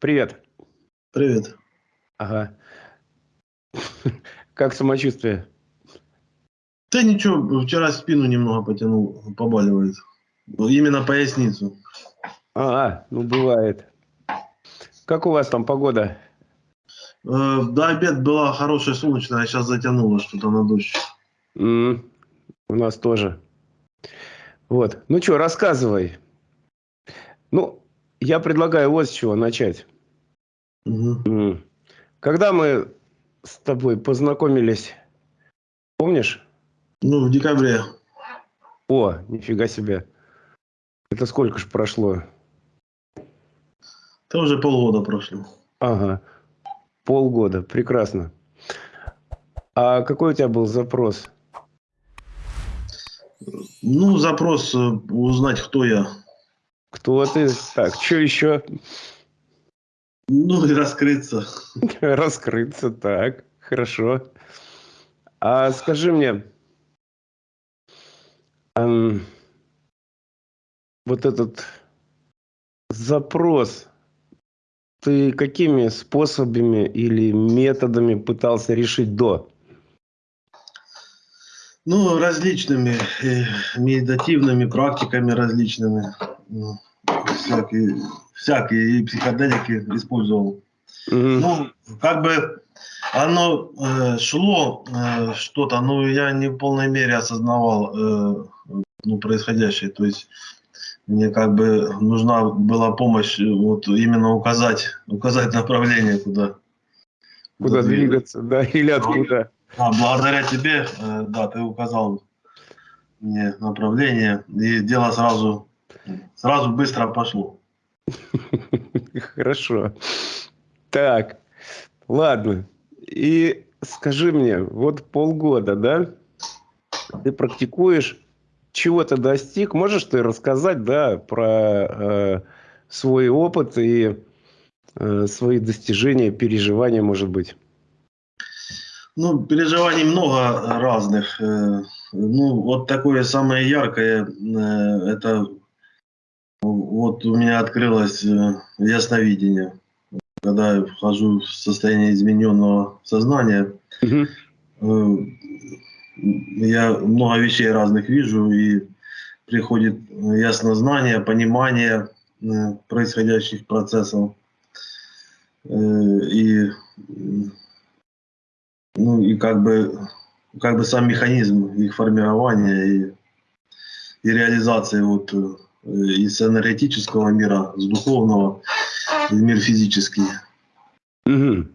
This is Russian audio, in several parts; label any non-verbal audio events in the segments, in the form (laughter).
Привет. Привет. Ага. (laughs) Как самочувствие? Да ничего, вчера спину немного потянул, побаливает. Именно поясницу. А, ну бывает. Как у вас там погода? Э, до обед была хорошая солнечная, а сейчас затянуло что-то на дождь. М, у нас тоже. Вот. Ну что, рассказывай. Ну, я предлагаю вот с чего начать. М. Когда мы с тобой познакомились, помнишь? Ну, в декабре. О, нифига себе. Это сколько ж прошло? Это уже полгода прошло. Ага. Полгода. Прекрасно. А какой у тебя был запрос? Ну, запрос э, узнать, кто я. Кто ты? Так, что еще? Ну, и раскрыться. (laughs) Раскрыться, так, хорошо. А скажи мне, ам, вот этот запрос, ты какими способами или методами пытался решить до? Ну, различными э, медитативными практиками различными. Ну, всякие, всякие психоделики использовал. Мгм. Ну, как бы оно э, шло э, что-то, но я не в полной мере осознавал э, ну, происходящее. То есть мне как бы нужна была помощь вот именно указать, указать направление, куда. Куда двигаться. двигаться, да, или откуда? А, благодаря тебе, э, да, ты указал мне направление, и дело сразу, сразу быстро пошло. (laughs) Хорошо. Так, ладно. И скажи мне, вот полгода, да, ты практикуешь, чего ты достиг? Можешь ты рассказать, да, про э, свой опыт и э, свои достижения, переживания, может быть? Ну, переживаний много разных. э, Ну, вот такое самое яркое, э, это вот у меня открылось э, ясновидение. Когда я вхожу в состояние измененного сознания, э, я много вещей разных вижу, и приходит яснознание, понимание происходящих процессов. И как бы, как бы сам механизм их формирования и, и реализации вот э, из энергетического мира, с духовного в мир физический. Мгм.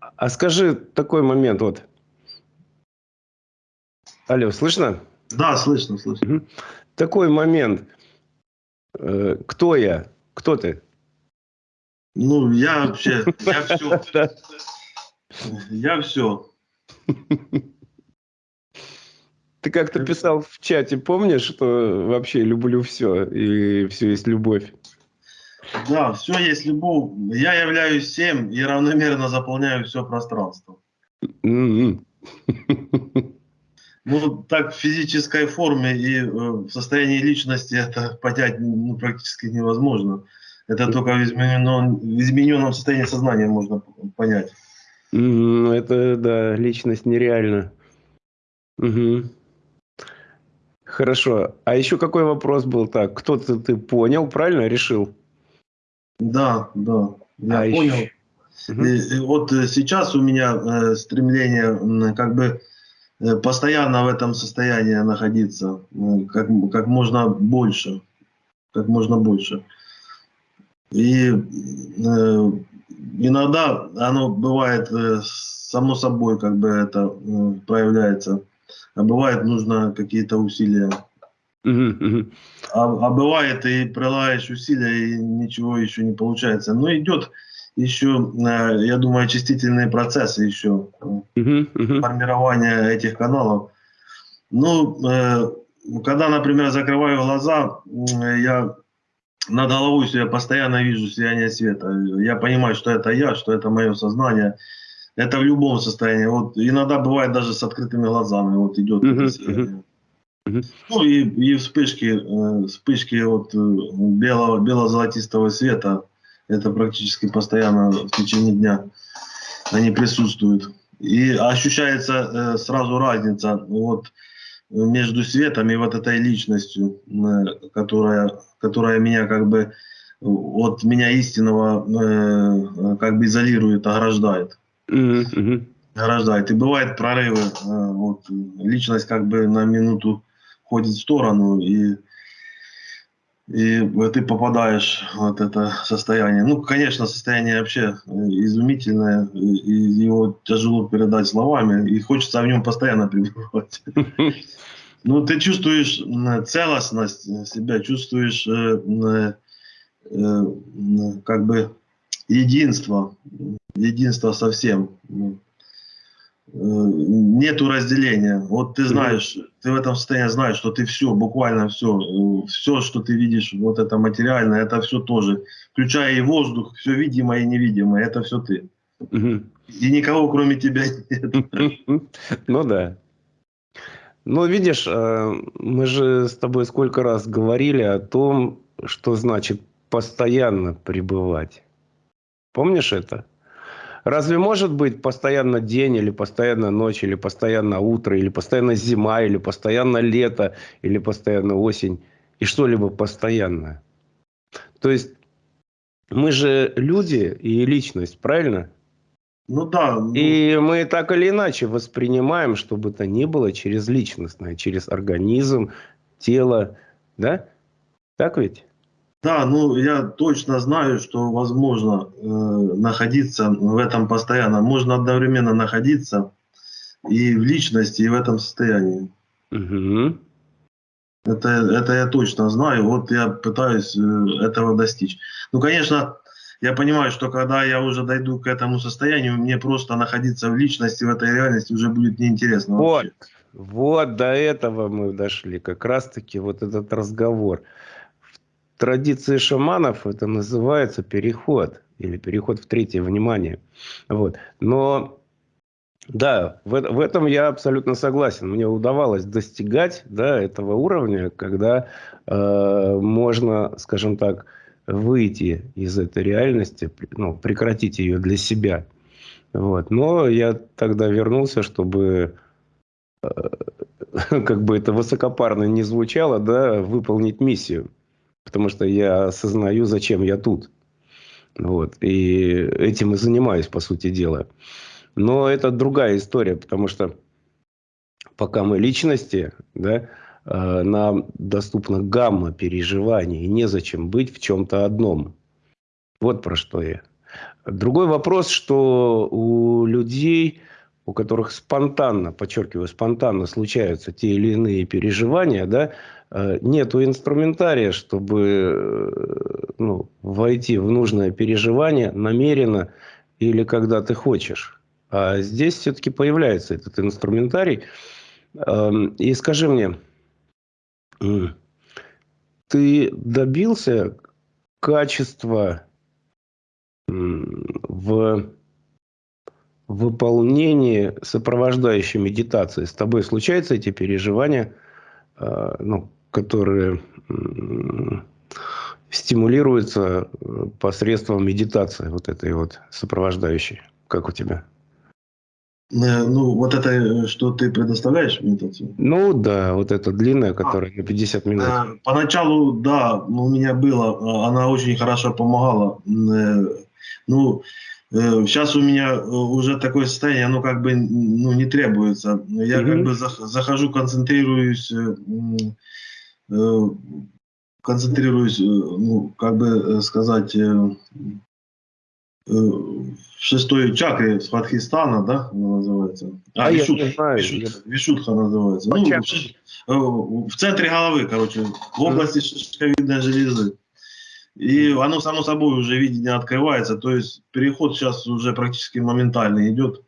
А скажи такой момент вот. Алло, слышно? Да, слышно, слышно. Мгм. Такой момент. Э, Кто я? Кто ты? Ну, я вообще, я все, (laughs) я все. Ты как-то писал в чате, помнишь, что вообще люблю все, и все есть любовь. Да, все есть любовь. Я являюсь всем и равномерно заполняю все пространство. М-м. Ну, так в физической форме и э, в состоянии личности это понять ну, практически невозможно. Это только в измененном, в измененном состоянии сознания можно понять. Ну, Это, да, личность нереальна. Мгм. Хорошо. А еще какой вопрос был так? Кто-то ты понял, правильно решил? Да, да, я А понял. еще- Мгм. И, и вот э, сейчас у меня э, стремление как бы э, постоянно в этом состоянии находиться, м, как, как можно больше, как можно больше. И э, иногда оно бывает э, само собой, как бы это э, проявляется, а бывает нужно какие-то усилия. А, а бывает и прилагаешь усилия, и ничего еще не получается. Но идет еще, э, я думаю, очистительные процессы еще, формирования этих каналов. Ну, когда, например, закрываю глаза, я над головой себе постоянно вижу сияние света. Я понимаю, что это я, что это мое сознание. Это в любом состоянии. Вот иногда бывает даже с открытыми глазами. Вот идет Мгм, это сияние. Мгм. Ну и, и вспышки, э, вспышки вот э, белого, бело-золотистого света, Это практически постоянно в течение дня они присутствуют. И ощущается э, сразу разница вот между светом и вот этой личностью, э, которая, которая меня как бы от меня истинного э, как бы изолирует, ограждает. Mm-hmm. Ограждает. И бывают прорывы. Э, вот, личность как бы на минуту ходит в сторону, и и ты попадаешь в вот это состояние. Ну, конечно, состояние вообще э, изумительное, и его тяжело передать словами, и хочется в нем постоянно (laughs) пребывать. Ну, ты чувствуешь целостность себя, чувствуешь э, э, как бы единство, единство совсем. Э, нету разделения. Вот ты знаешь, ты в этом состоянии знаешь, что ты все, буквально все, э, все, что ты видишь, вот это материальное, это все тоже, включая и воздух, все видимое и невидимое, это все ты. И никого кроме тебя нет. (laughs) Ну да. Ну, видишь, э, мы же с тобой сколько раз говорили о том, что значит постоянно пребывать. Помнишь это? Разве может быть постоянно день, или постоянно ночь, или постоянно утро, или постоянно зима, или постоянно лето, или постоянно осень, и что-либо постоянное? То есть мы же люди и личность, правильно? Ну да. Ну... И мы так или иначе воспринимаем, что бы то ни было, через личностное, через организм, тело, да? Так ведь? Да, ну я точно знаю, что возможно э, находиться в этом постоянно. Можно одновременно находиться и в личности, и в этом состоянии. Угу. Это, это я точно знаю. Вот я пытаюсь э, этого достичь. Ну, конечно, я понимаю, что когда я уже дойду к этому состоянию, мне просто находиться в личности, в этой реальности уже будет неинтересно. Вот, вообще. вот до этого мы дошли. Как раз-таки вот этот разговор традиции шаманов это называется переход или переход в третье внимание. Вот. Но да, в, в этом я абсолютно согласен. Мне удавалось достигать да, этого уровня, когда э, можно, скажем так, выйти из этой реальности, ну, прекратить ее для себя. Вот. Но я тогда вернулся, чтобы, э, (laughs) как бы это высокопарно не звучало, да, выполнить миссию потому что я осознаю, зачем я тут. Вот. И этим и занимаюсь, по сути дела. Но это другая история, потому что пока мы личности, да, э, нам доступна гамма переживаний, и незачем быть в чем-то одном. Вот про что я. Другой вопрос, что у людей, у которых спонтанно, подчеркиваю, спонтанно случаются те или иные переживания, да, нету инструментария, чтобы э, ну, войти в нужное переживание намеренно или когда ты хочешь. А здесь все-таки появляется этот инструментарий. Эм, и скажи мне, ты добился качества в выполнении сопровождающей медитации? С тобой случаются эти переживания? Э, ну, которые стимулируются э, посредством медитации вот этой вот сопровождающей. Как у тебя? Э, ну, вот это, э, что ты предоставляешь медитацию? Ну, да, вот эта длинная, которая а, на 50 минут. Поначалу, да, у меня было, она очень хорошо помогала. Ну, сейчас у меня уже такое состояние, оно как бы ну, не требуется. Я угу. как бы захожу, концентрируюсь Э, концентрируюсь, э, ну, как бы э, сказать, в шестой чакре Сватхистана, да, она называется? А, а Вишут, я знаю. Вишут, Вишутха называется. Ну, в, в центре головы, короче, в области шишковидной железы. И оно само собой уже видение открывается, то есть переход сейчас уже практически моментально идет.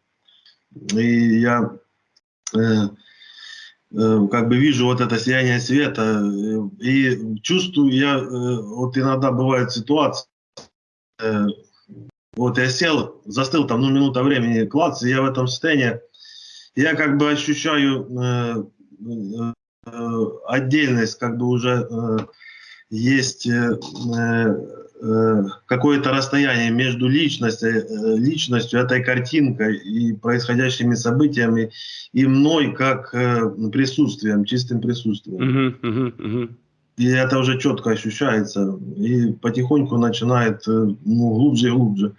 И я э, Э, как бы вижу вот это сияние света э, и чувствую я э, вот иногда бывает ситуация вот я сел застыл там ну минута времени клац и я в этом состоянии я как бы ощущаю отдельность как бы уже есть э, какое-то расстояние между личностью, э, личностью, этой картинкой и происходящими событиями, и мной как э, присутствием, чистым присутствием. Угу, угу, угу. И это уже четко ощущается. И потихоньку начинает э, ну, глубже и глубже.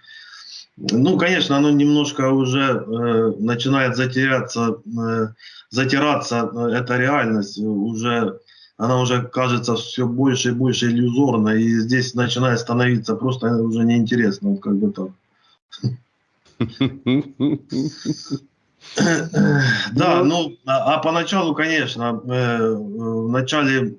Ну, конечно, оно немножко уже э, начинает затеряться, э, затираться, э, эта реальность уже, она уже кажется все больше и больше иллюзорной, и здесь начинает становиться просто уже неинтересно, вот как бы так. (laughs) Да, ну, а, а поначалу, конечно, э, в начале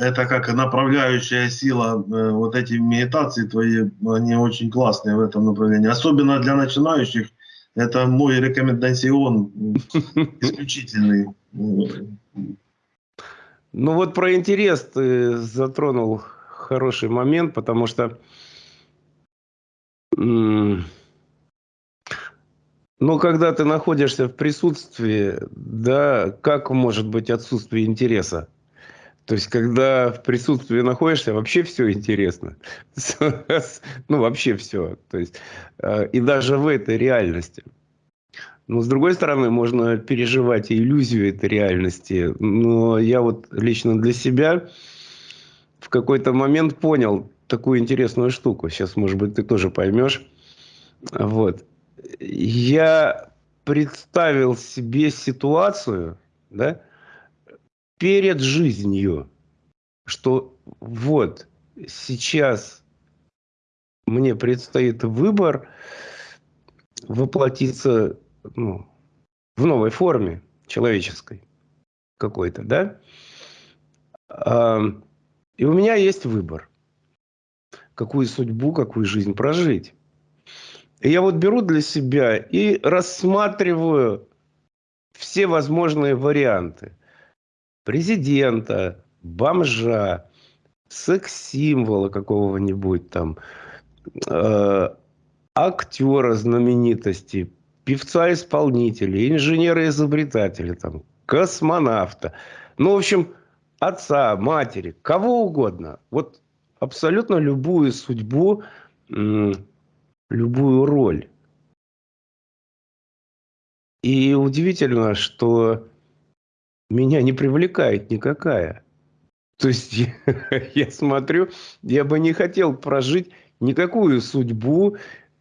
это как направляющая сила, э, вот эти медитации твои, они очень классные в этом направлении. Особенно для начинающих, это мой рекомендацион (laughs) исключительный. Ну вот про интерес ты затронул хороший момент, потому что но когда ты находишься в присутствии, да, как может быть отсутствие интереса? То есть, когда в присутствии находишься, вообще все интересно. (laughs) Ну, вообще все. То есть, э, и даже в этой реальности. Но, с другой стороны, можно переживать иллюзию этой реальности. Но я вот лично для себя в какой-то момент понял такую интересную штуку. Сейчас, может быть, ты тоже поймешь. Вот я представил себе ситуацию, да, перед жизнью, что вот сейчас мне предстоит выбор воплотиться ну, в новой форме человеческой какой-то, да? И у меня есть выбор, какую судьбу, какую жизнь прожить я вот беру для себя и рассматриваю все возможные варианты. Президента, бомжа, секс-символа какого-нибудь там, э, актера знаменитости, певца-исполнителя, инженера-изобретателя, там, космонавта. Ну, в общем, отца, матери, кого угодно. Вот абсолютно любую судьбу любую роль. И удивительно, что меня не привлекает никакая. То есть я, (laughs) я смотрю, я бы не хотел прожить никакую судьбу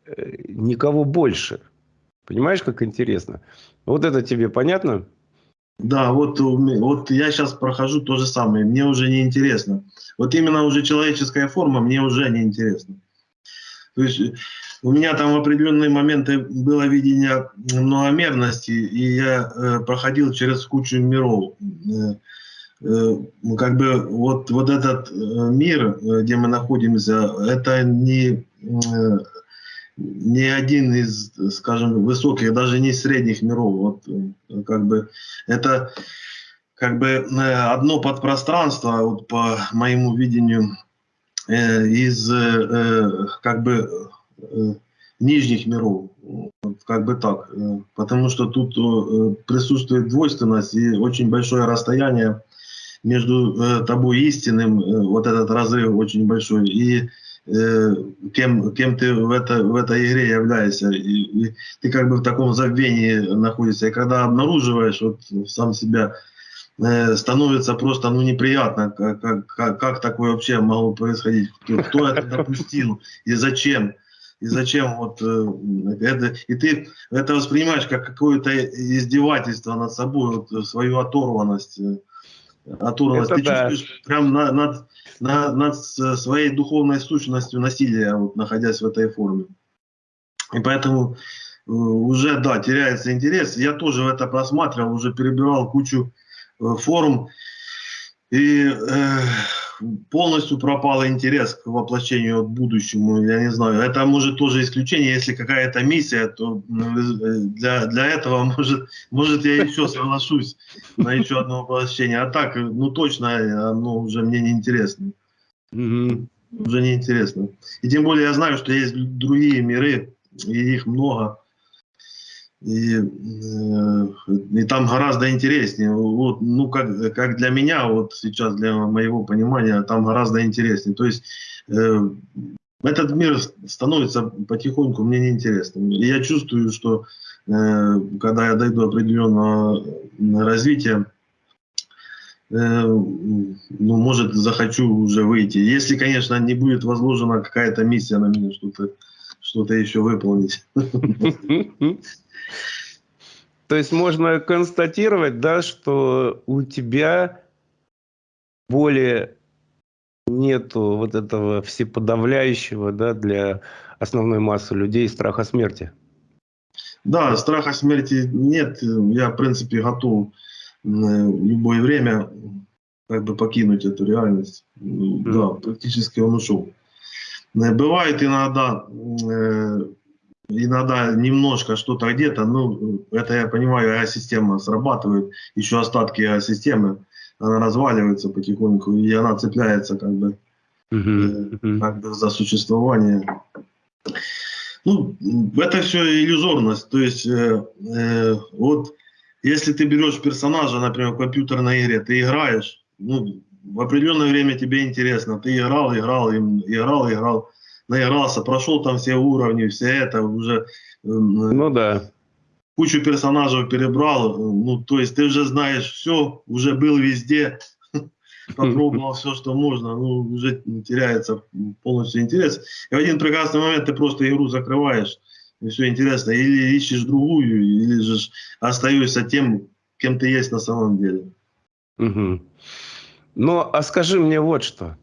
э, никого больше. Понимаешь, как интересно? Вот это тебе понятно? Да, вот, вот я сейчас прохожу то же самое, мне уже не интересно. Вот именно уже человеческая форма мне уже не интересна. То есть у меня там в определенные моменты было видение многомерности, и я э, проходил через кучу миров. Э, э, как бы вот, вот этот э, мир, э, где мы находимся, это не, э, не один из, скажем, высоких, даже не средних миров. Вот, э, как бы это как бы одно подпространство, вот по моему видению, Э, из э, как бы э, нижних миров, как бы так, потому что тут присутствует двойственность и очень большое расстояние между тобой истинным, вот этот разрыв очень большой, и кем, кем ты в, это, в этой игре являешься. И, и ты как бы в таком забвении находишься. И когда обнаруживаешь вот сам себя, Э, становится просто ну, неприятно, как, как, как такое вообще могло происходить, кто, кто это допустил и зачем. И зачем вот э, это, и ты это воспринимаешь как какое-то издевательство над собой, вот, свою оторванность. Э, оторванность. Это ты да. чувствуешь прям на, над, на, над своей духовной сущностью насилия, вот, находясь в этой форме. И поэтому уже, да, теряется интерес. Я тоже в это просматривал, уже перебирал кучу Э, форум, и э, полностью пропал интерес к воплощению к будущему. Я не знаю, это может тоже исключение, если какая-то миссия, то э, для, для этого (laughs) может, может я еще соглашусь на еще одно воплощение. А так, ну точно, оно уже мне не интересно. Угу. Уже не интересно. И тем более я знаю, что есть другие миры, и их много. И, э, и там гораздо интереснее. Вот, ну, как, как для меня, вот сейчас, для моего понимания, там гораздо интереснее. То есть э, этот мир становится потихоньку мне неинтересным. И я чувствую, что э, когда я дойду определенного развития, э, ну, может, захочу уже выйти. Если, конечно, не будет возложена какая-то миссия на меня, что-то что-то еще выполнить. (laughs) То есть можно констатировать, да, что у тебя более нету вот этого всеподавляющего, да, для основной массы людей страха смерти. Да, страха смерти нет. Я, в принципе, готов в любое время как бы покинуть эту реальность. Mm. Да, практически он ушел. Бывает иногда э, иногда немножко что-то где-то, ну, это я понимаю, система срабатывает, еще остатки системы, она разваливается потихоньку, и она цепляется как бы, uh-huh. как бы за существование. Ну, это все иллюзорность, то есть э, э, вот если ты берешь персонажа, например, в компьютерной игре, ты играешь, ну, в определенное время тебе интересно, ты играл, играл, играл, играл, наигрался, прошел там все уровни, все это уже... Ну да. Кучу персонажей перебрал, ну то есть ты уже знаешь все, уже был везде, (laughs) попробовал все, что можно, ну уже теряется полностью интерес. И в один прекрасный момент ты просто игру закрываешь, и все интересно, или ищешь другую, или же остаешься тем, кем ты есть на самом деле. Угу. Ну, а скажи мне вот что.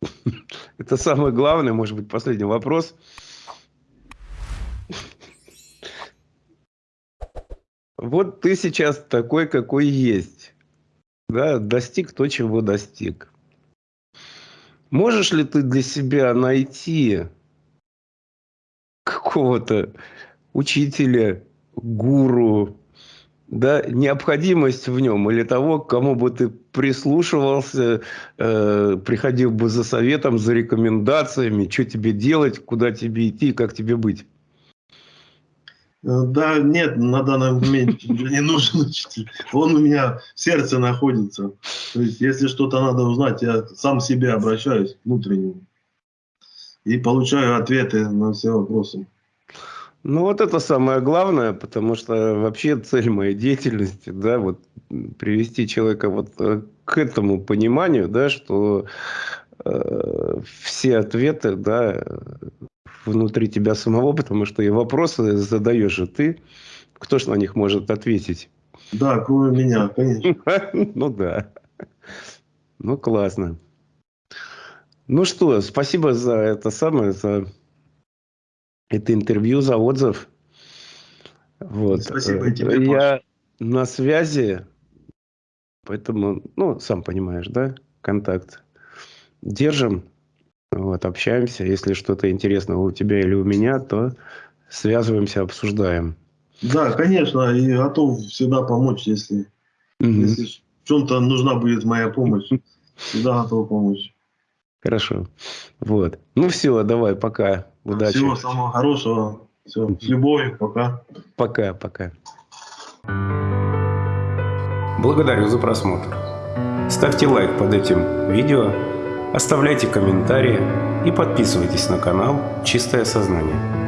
(laughs) Это самый главный, может быть, последний вопрос. Вот ты сейчас такой, какой есть. Да, достиг то, чего достиг. Можешь ли ты для себя найти какого-то учителя, гуру, да, необходимость в нем или того, к кому бы ты прислушивался, э, приходил бы за советом, за рекомендациями, что тебе делать, куда тебе идти, как тебе быть? Э, да, нет, на данный момент (laughs) не нужен учитель. Он у меня в сердце находится. То есть, если что-то надо узнать, я сам себе обращаюсь внутренне и получаю ответы на все вопросы. Ну, вот это самое главное, потому что вообще цель моей деятельности, да, вот привести человека вот э, к этому пониманию, да, что э, все ответы, да, внутри тебя самого, потому что и вопросы задаешь же ты, кто ж на них может ответить? Да, кроме меня, конечно. (laughs) Ну да. Ну, классно. Ну что, спасибо за это самое, за это интервью за отзыв. Вот. Спасибо тебе, Я на связи, поэтому, ну, сам понимаешь, да, контакт. Держим, вот, общаемся. Если что-то интересное у тебя или у меня, то связываемся, обсуждаем. Да, конечно, и готов всегда помочь, если, угу. если в чем-то нужна будет моя помощь. (laughs) Всегда готов помочь. Хорошо. Вот. Ну все, давай, пока. Удачи. Всего самого хорошего. Все, с любовью. Пока. Пока, пока. Благодарю за просмотр. Ставьте лайк под этим видео, оставляйте комментарии и подписывайтесь на канал «Чистое сознание».